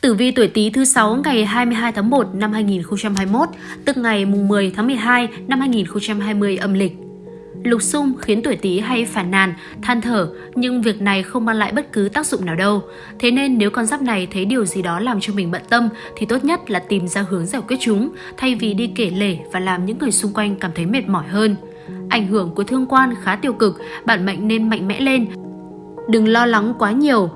Tử vi tuổi Tý thứ 6 ngày 22 tháng 1 năm 2021, tức ngày mùng 10 tháng 12 năm 2020 âm lịch. Lục xung khiến tuổi Tý hay phản nàn, than thở, nhưng việc này không mang lại bất cứ tác dụng nào đâu. Thế nên nếu con giáp này thấy điều gì đó làm cho mình bận tâm thì tốt nhất là tìm ra hướng giải quyết chúng, thay vì đi kể lể và làm những người xung quanh cảm thấy mệt mỏi hơn. Ảnh hưởng của thương quan khá tiêu cực, bản mệnh nên mạnh mẽ lên. Đừng lo lắng quá nhiều,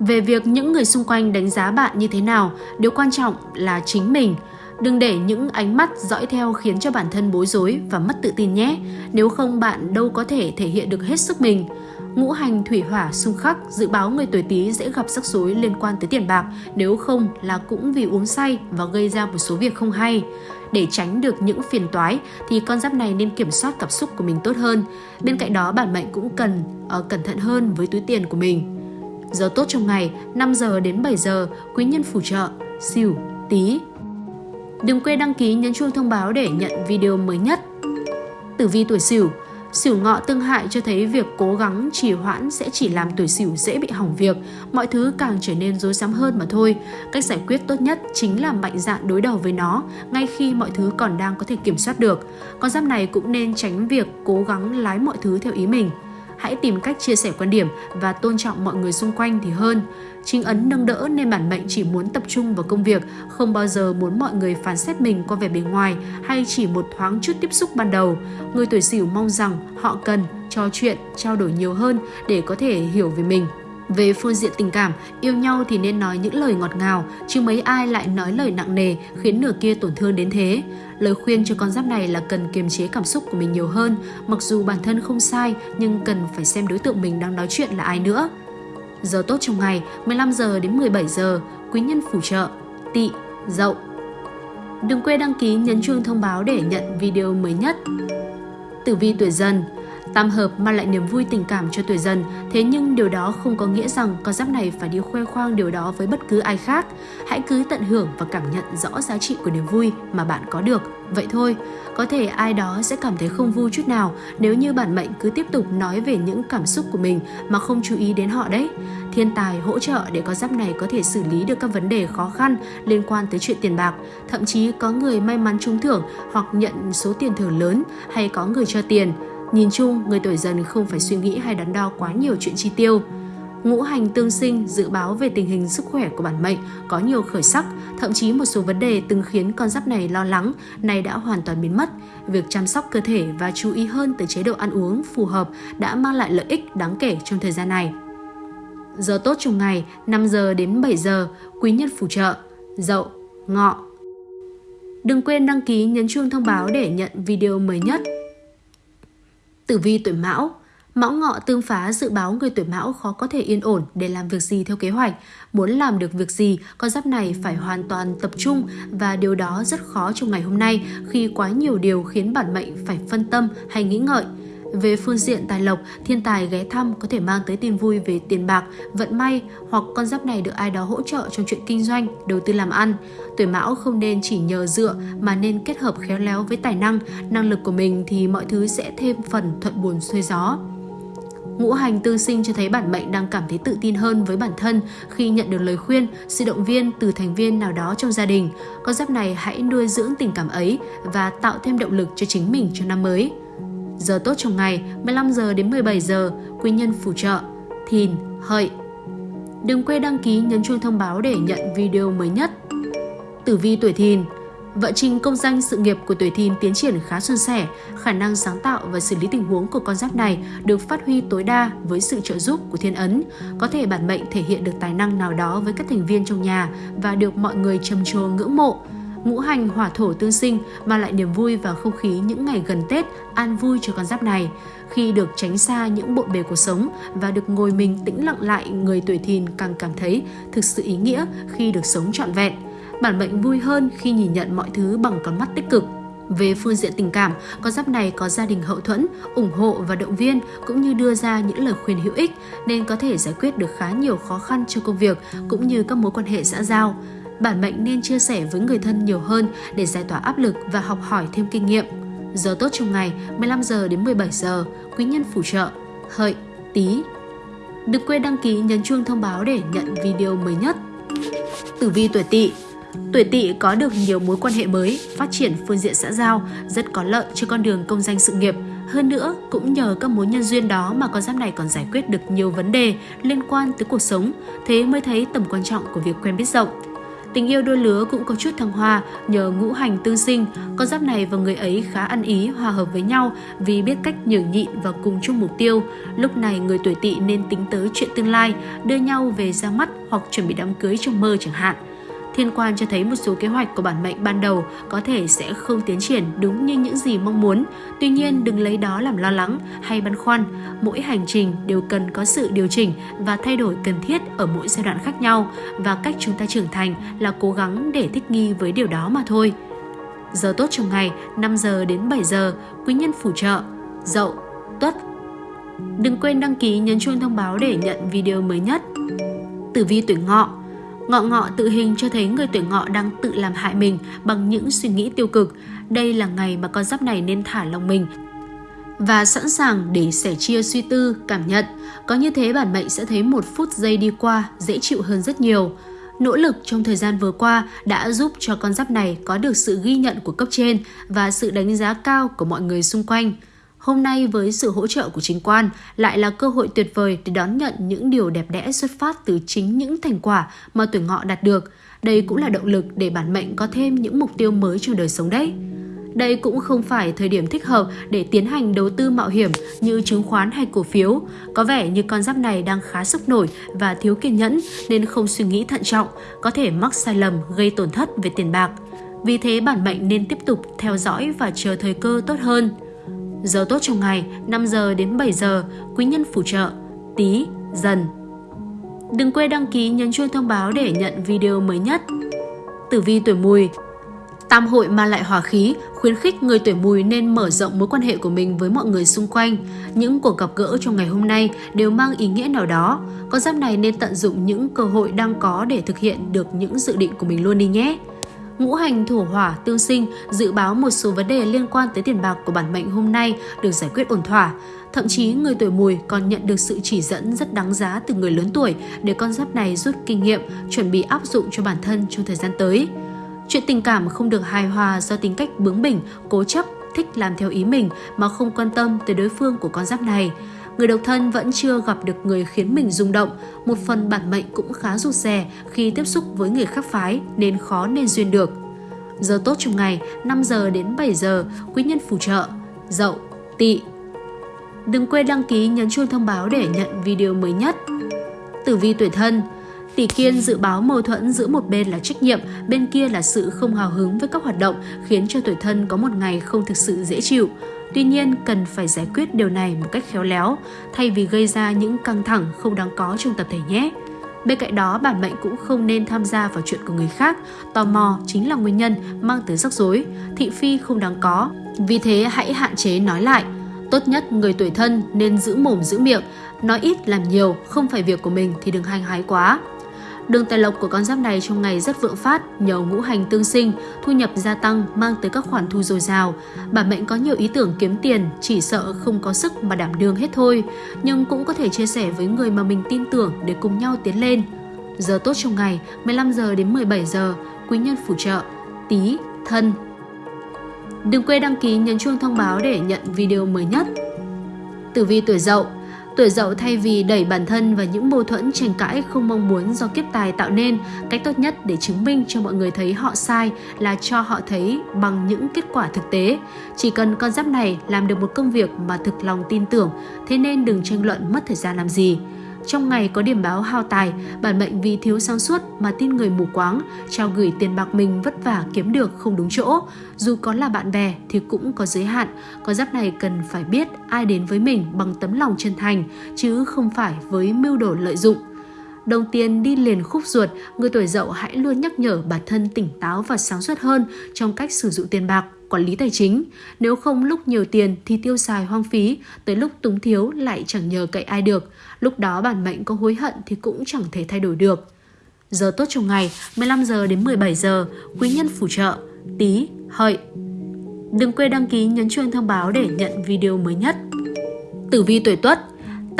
về việc những người xung quanh đánh giá bạn như thế nào, điều quan trọng là chính mình. Đừng để những ánh mắt dõi theo khiến cho bản thân bối rối và mất tự tin nhé. Nếu không bạn đâu có thể thể hiện được hết sức mình. Ngũ hành thủy hỏa xung khắc dự báo người tuổi Tý sẽ gặp rắc rối liên quan tới tiền bạc, nếu không là cũng vì uống say và gây ra một số việc không hay. Để tránh được những phiền toái thì con giáp này nên kiểm soát cảm xúc của mình tốt hơn. Bên cạnh đó bản mệnh cũng cần uh, cẩn thận hơn với túi tiền của mình. Giờ tốt trong ngày 5 giờ đến 7 giờ, quý nhân phù trợ, xỉu, tí. Đừng quên đăng ký nhấn chuông thông báo để nhận video mới nhất. Tử vi tuổi xỉu Sửu ngọ tương hại cho thấy việc cố gắng trì hoãn sẽ chỉ làm tuổi sửu dễ bị hỏng việc, mọi thứ càng trở nên rối rắm hơn mà thôi. Cách giải quyết tốt nhất chính là mạnh dạn đối đầu với nó, ngay khi mọi thứ còn đang có thể kiểm soát được. Con giáp này cũng nên tránh việc cố gắng lái mọi thứ theo ý mình hãy tìm cách chia sẻ quan điểm và tôn trọng mọi người xung quanh thì hơn. Chính ấn nâng đỡ nên bản mệnh chỉ muốn tập trung vào công việc, không bao giờ muốn mọi người phán xét mình qua vẻ bề ngoài hay chỉ một thoáng chút tiếp xúc ban đầu. Người tuổi sửu mong rằng họ cần trò chuyện, trao đổi nhiều hơn để có thể hiểu về mình. Về phương diện tình cảm, yêu nhau thì nên nói những lời ngọt ngào, chứ mấy ai lại nói lời nặng nề khiến nửa kia tổn thương đến thế. Lời khuyên cho con giáp này là cần kiềm chế cảm xúc của mình nhiều hơn, mặc dù bản thân không sai nhưng cần phải xem đối tượng mình đang nói chuyện là ai nữa. Giờ tốt trong ngày 15 giờ đến 17 giờ, quý nhân phù trợ, tị, dậu. Đừng quên đăng ký nhấn chuông thông báo để nhận video mới nhất. Tử vi tuổi dần Tam hợp mang lại niềm vui tình cảm cho tuổi dần, thế nhưng điều đó không có nghĩa rằng con giáp này phải đi khoe khoang điều đó với bất cứ ai khác. Hãy cứ tận hưởng và cảm nhận rõ giá trị của niềm vui mà bạn có được. Vậy thôi, có thể ai đó sẽ cảm thấy không vui chút nào nếu như bản mệnh cứ tiếp tục nói về những cảm xúc của mình mà không chú ý đến họ đấy. Thiên tài hỗ trợ để con giáp này có thể xử lý được các vấn đề khó khăn liên quan tới chuyện tiền bạc. Thậm chí có người may mắn trúng thưởng hoặc nhận số tiền thưởng lớn hay có người cho tiền Nhìn chung, người tuổi dần không phải suy nghĩ hay đắn đo quá nhiều chuyện chi tiêu. Ngũ hành tương sinh dự báo về tình hình sức khỏe của bản mệnh có nhiều khởi sắc, thậm chí một số vấn đề từng khiến con giáp này lo lắng, này đã hoàn toàn biến mất. Việc chăm sóc cơ thể và chú ý hơn tới chế độ ăn uống phù hợp đã mang lại lợi ích đáng kể trong thời gian này. Giờ tốt trong ngày 5 giờ đến 7 giờ, quý nhân phù trợ, dậu, ngọ. Đừng quên đăng ký nhấn chuông thông báo để nhận video mới nhất. Tử vi tuổi Mão Mão ngọ tương phá dự báo người tuổi Mão khó có thể yên ổn để làm việc gì theo kế hoạch. Muốn làm được việc gì, con giáp này phải hoàn toàn tập trung và điều đó rất khó trong ngày hôm nay khi quá nhiều điều khiến bản mệnh phải phân tâm hay nghĩ ngợi. Về phương diện tài lộc, thiên tài ghé thăm có thể mang tới tin vui về tiền bạc, vận may hoặc con giáp này được ai đó hỗ trợ trong chuyện kinh doanh, đầu tư làm ăn. Tuổi mão không nên chỉ nhờ dựa mà nên kết hợp khéo léo với tài năng, năng lực của mình thì mọi thứ sẽ thêm phần thuận buồn xuôi gió. Ngũ hành tương sinh cho thấy bản mệnh đang cảm thấy tự tin hơn với bản thân khi nhận được lời khuyên, sự động viên từ thành viên nào đó trong gia đình. Con giáp này hãy nuôi dưỡng tình cảm ấy và tạo thêm động lực cho chính mình cho năm mới. Giờ tốt trong ngày 15 giờ đến 17 giờ, quý nhân phù trợ, thìn, hợi. Đừng quên đăng ký nhấn chuông thông báo để nhận video mới nhất. Tử vi tuổi thìn Vận trình công danh sự nghiệp của tuổi thìn tiến triển khá suôn sẻ, khả năng sáng tạo và xử lý tình huống của con giáp này được phát huy tối đa với sự trợ giúp của thiên ấn. Có thể bản mệnh thể hiện được tài năng nào đó với các thành viên trong nhà và được mọi người trầm trồ ngưỡng mộ ngũ hành hỏa thổ tương sinh mang lại niềm vui và không khí những ngày gần Tết an vui cho con giáp này. Khi được tránh xa những bộn bề cuộc sống và được ngồi mình tĩnh lặng lại, người tuổi thìn càng cảm thấy thực sự ý nghĩa khi được sống trọn vẹn. Bản mệnh vui hơn khi nhìn nhận mọi thứ bằng con mắt tích cực. Về phương diện tình cảm, con giáp này có gia đình hậu thuẫn, ủng hộ và động viên cũng như đưa ra những lời khuyên hữu ích nên có thể giải quyết được khá nhiều khó khăn cho công việc cũng như các mối quan hệ xã giao bản mệnh nên chia sẻ với người thân nhiều hơn để giải tỏa áp lực và học hỏi thêm kinh nghiệm. Giờ tốt trong ngày 15 giờ đến 17 giờ, quý nhân phù trợ, hợi, tí. Đừng quên đăng ký nhấn chuông thông báo để nhận video mới nhất. Tử vi tuổi Tỵ Tuổi Tỵ có được nhiều mối quan hệ mới, phát triển phương diện xã giao, rất có lợi cho con đường công danh sự nghiệp. Hơn nữa, cũng nhờ các mối nhân duyên đó mà con giáp này còn giải quyết được nhiều vấn đề liên quan tới cuộc sống, thế mới thấy tầm quan trọng của việc quen biết rộng. Tình yêu đôi lứa cũng có chút thăng hoa nhờ ngũ hành tương sinh, con giáp này và người ấy khá ăn ý, hòa hợp với nhau vì biết cách nhường nhịn và cùng chung mục tiêu. Lúc này người tuổi tỵ nên tính tới chuyện tương lai, đưa nhau về ra mắt hoặc chuẩn bị đám cưới trong mơ chẳng hạn. Thiên quan cho thấy một số kế hoạch của bản mệnh ban đầu có thể sẽ không tiến triển đúng như những gì mong muốn. Tuy nhiên, đừng lấy đó làm lo lắng hay băn khoăn. Mỗi hành trình đều cần có sự điều chỉnh và thay đổi cần thiết ở mỗi giai đoạn khác nhau và cách chúng ta trưởng thành là cố gắng để thích nghi với điều đó mà thôi. Giờ tốt trong ngày 5 giờ đến 7 giờ, quý nhân phù trợ, dậu, tuất. Đừng quên đăng ký nhấn chuông thông báo để nhận video mới nhất. Tử vi tuổi ngọ Ngọ ngọ tự hình cho thấy người tuổi ngọ đang tự làm hại mình bằng những suy nghĩ tiêu cực. Đây là ngày mà con giáp này nên thả lòng mình và sẵn sàng để sẻ chia suy tư, cảm nhận. Có như thế bản mệnh sẽ thấy một phút giây đi qua dễ chịu hơn rất nhiều. Nỗ lực trong thời gian vừa qua đã giúp cho con giáp này có được sự ghi nhận của cấp trên và sự đánh giá cao của mọi người xung quanh. Hôm nay với sự hỗ trợ của chính quan lại là cơ hội tuyệt vời để đón nhận những điều đẹp đẽ xuất phát từ chính những thành quả mà tuổi ngọ đạt được. Đây cũng là động lực để bản mệnh có thêm những mục tiêu mới trong đời sống đấy. Đây cũng không phải thời điểm thích hợp để tiến hành đầu tư mạo hiểm như chứng khoán hay cổ phiếu. Có vẻ như con giáp này đang khá sốc nổi và thiếu kiên nhẫn nên không suy nghĩ thận trọng, có thể mắc sai lầm gây tổn thất về tiền bạc. Vì thế bản mệnh nên tiếp tục theo dõi và chờ thời cơ tốt hơn. Giờ tốt trong ngày 5 giờ đến 7 giờ, quý nhân phù trợ, tí, dần. Đừng quên đăng ký nhấn chuông thông báo để nhận video mới nhất. Tử vi tuổi mùi Tam hội mang lại hòa khí, khuyến khích người tuổi mùi nên mở rộng mối quan hệ của mình với mọi người xung quanh. Những cuộc gặp gỡ trong ngày hôm nay đều mang ý nghĩa nào đó. Con giáp này nên tận dụng những cơ hội đang có để thực hiện được những dự định của mình luôn đi nhé ngũ hành thổ hỏa tương sinh dự báo một số vấn đề liên quan tới tiền bạc của bản mệnh hôm nay được giải quyết ổn thỏa. Thậm chí người tuổi mùi còn nhận được sự chỉ dẫn rất đáng giá từ người lớn tuổi để con giáp này rút kinh nghiệm, chuẩn bị áp dụng cho bản thân trong thời gian tới. Chuyện tình cảm không được hài hòa do tính cách bướng bỉnh, cố chấp, thích làm theo ý mình mà không quan tâm tới đối phương của con giáp này người độc thân vẫn chưa gặp được người khiến mình rung động. Một phần bản mệnh cũng khá rụt rè khi tiếp xúc với người khác phái nên khó nên duyên được. Giờ tốt trong ngày 5 giờ đến 7 giờ, quý nhân phù trợ, dậu, tỵ. Đừng quên đăng ký nhấn chuông thông báo để nhận video mới nhất. Tử vi tuổi thân Tỷ kiên dự báo mâu thuẫn giữa một bên là trách nhiệm, bên kia là sự không hào hứng với các hoạt động khiến cho tuổi thân có một ngày không thực sự dễ chịu. Tuy nhiên, cần phải giải quyết điều này một cách khéo léo, thay vì gây ra những căng thẳng không đáng có trong tập thể nhé. Bên cạnh đó, bản mệnh cũng không nên tham gia vào chuyện của người khác. Tò mò chính là nguyên nhân mang tới rắc rối, thị phi không đáng có. Vì thế hãy hạn chế nói lại. Tốt nhất người tuổi thân nên giữ mồm giữ miệng, nói ít làm nhiều, không phải việc của mình thì đừng hành hái quá. Đường tài lộc của con giáp này trong ngày rất vượng phát nhờ ngũ hành tương sinh, thu nhập gia tăng mang tới các khoản thu dồi dào. Bản mệnh có nhiều ý tưởng kiếm tiền, chỉ sợ không có sức mà đảm đương hết thôi, nhưng cũng có thể chia sẻ với người mà mình tin tưởng để cùng nhau tiến lên. Giờ tốt trong ngày 15 giờ đến 17 giờ, quý nhân phù trợ, tí, thân. Đừng quên đăng ký nhấn chuông thông báo để nhận video mới nhất. Tử vi tuổi dậu Tuổi dậu thay vì đẩy bản thân vào những mâu thuẫn tranh cãi không mong muốn do kiếp tài tạo nên, cách tốt nhất để chứng minh cho mọi người thấy họ sai là cho họ thấy bằng những kết quả thực tế. Chỉ cần con giáp này làm được một công việc mà thực lòng tin tưởng, thế nên đừng tranh luận mất thời gian làm gì. Trong ngày có điểm báo hao tài, bản mệnh vì thiếu sáng suốt mà tin người mù quáng, trao gửi tiền bạc mình vất vả kiếm được không đúng chỗ. Dù có là bạn bè thì cũng có giới hạn, có giáp này cần phải biết ai đến với mình bằng tấm lòng chân thành, chứ không phải với mưu đồ lợi dụng. Đồng tiền đi liền khúc ruột, người tuổi dậu hãy luôn nhắc nhở bản thân tỉnh táo và sáng suốt hơn trong cách sử dụng tiền bạc quản lý tài chính. Nếu không lúc nhiều tiền thì tiêu xài hoang phí, tới lúc túng thiếu lại chẳng nhờ cậy ai được. Lúc đó bản mệnh có hối hận thì cũng chẳng thể thay đổi được. Giờ tốt trong ngày 15 giờ đến 17 giờ, quý nhân phù trợ, tí, hợi. Đừng quên đăng ký nhấn chuông thông báo để nhận video mới nhất. Tử vi tuổi tuất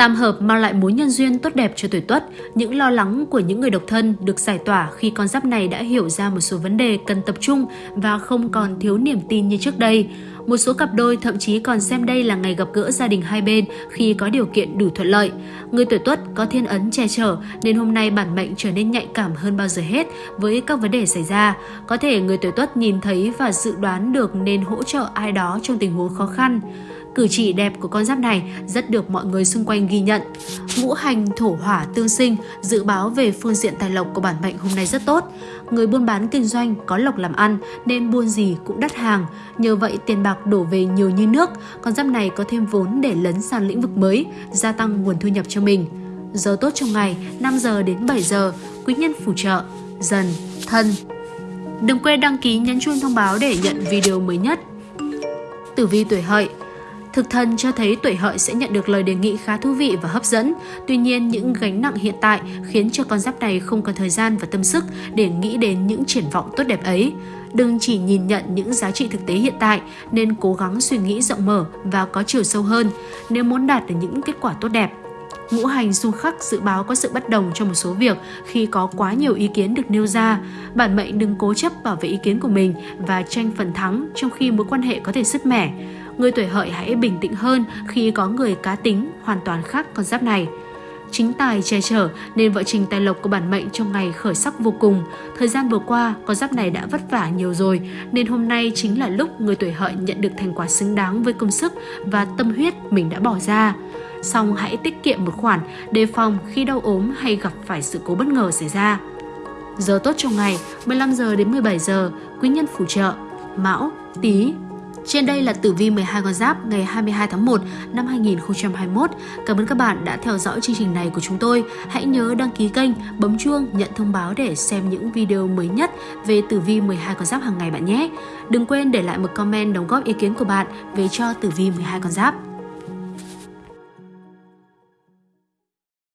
Tam hợp mang lại mối nhân duyên tốt đẹp cho tuổi tuất. Những lo lắng của những người độc thân được giải tỏa khi con giáp này đã hiểu ra một số vấn đề cần tập trung và không còn thiếu niềm tin như trước đây. Một số cặp đôi thậm chí còn xem đây là ngày gặp gỡ gia đình hai bên khi có điều kiện đủ thuận lợi. Người tuổi tuất có thiên ấn che chở, nên hôm nay bản mệnh trở nên nhạy cảm hơn bao giờ hết với các vấn đề xảy ra. Có thể người tuổi tuất nhìn thấy và dự đoán được nên hỗ trợ ai đó trong tình huống khó khăn. Cử chỉ đẹp của con giáp này rất được mọi người xung quanh ghi nhận. Ngũ hành thổ hỏa tương sinh, dự báo về phương diện tài lộc của bản mệnh hôm nay rất tốt. Người buôn bán kinh doanh có lộc làm ăn nên buôn gì cũng đắt hàng. Nhờ vậy tiền bạc đổ về nhiều như nước, con giáp này có thêm vốn để lấn sang lĩnh vực mới, gia tăng nguồn thu nhập cho mình. Giờ tốt trong ngày 5 giờ đến 7 giờ, quý nhân phù trợ, dần, thân. Đừng quên đăng ký nhấn chuông thông báo để nhận video mới nhất. Tử vi tuổi hợi Thực thần cho thấy tuổi hợi sẽ nhận được lời đề nghị khá thú vị và hấp dẫn. Tuy nhiên, những gánh nặng hiện tại khiến cho con giáp này không có thời gian và tâm sức để nghĩ đến những triển vọng tốt đẹp ấy. Đừng chỉ nhìn nhận những giá trị thực tế hiện tại, nên cố gắng suy nghĩ rộng mở và có chiều sâu hơn nếu muốn đạt được những kết quả tốt đẹp. Ngũ hành xung khắc dự báo có sự bất đồng trong một số việc khi có quá nhiều ý kiến được nêu ra. Bản mệnh đừng cố chấp bảo vệ ý kiến của mình và tranh phần thắng trong khi mối quan hệ có thể sứt mẻ người tuổi hợi hãy bình tĩnh hơn khi có người cá tính hoàn toàn khác con giáp này. Chính tài che chở nên vợ trình tài lộc của bản mệnh trong ngày khởi sắc vô cùng. Thời gian vừa qua, con giáp này đã vất vả nhiều rồi nên hôm nay chính là lúc người tuổi hợi nhận được thành quả xứng đáng với công sức và tâm huyết mình đã bỏ ra. Xong hãy tiết kiệm một khoản đề phòng khi đau ốm hay gặp phải sự cố bất ngờ xảy ra. Giờ tốt trong ngày 15 giờ đến 17 giờ, quý nhân phù trợ Mão, Tý, trên đây là tử vi 12 con giáp ngày 22 tháng 1 năm 2021. Cảm ơn các bạn đã theo dõi chương trình này của chúng tôi. Hãy nhớ đăng ký kênh, bấm chuông, nhận thông báo để xem những video mới nhất về tử vi 12 con giáp hàng ngày bạn nhé. Đừng quên để lại một comment đóng góp ý kiến của bạn về cho tử vi 12 con giáp.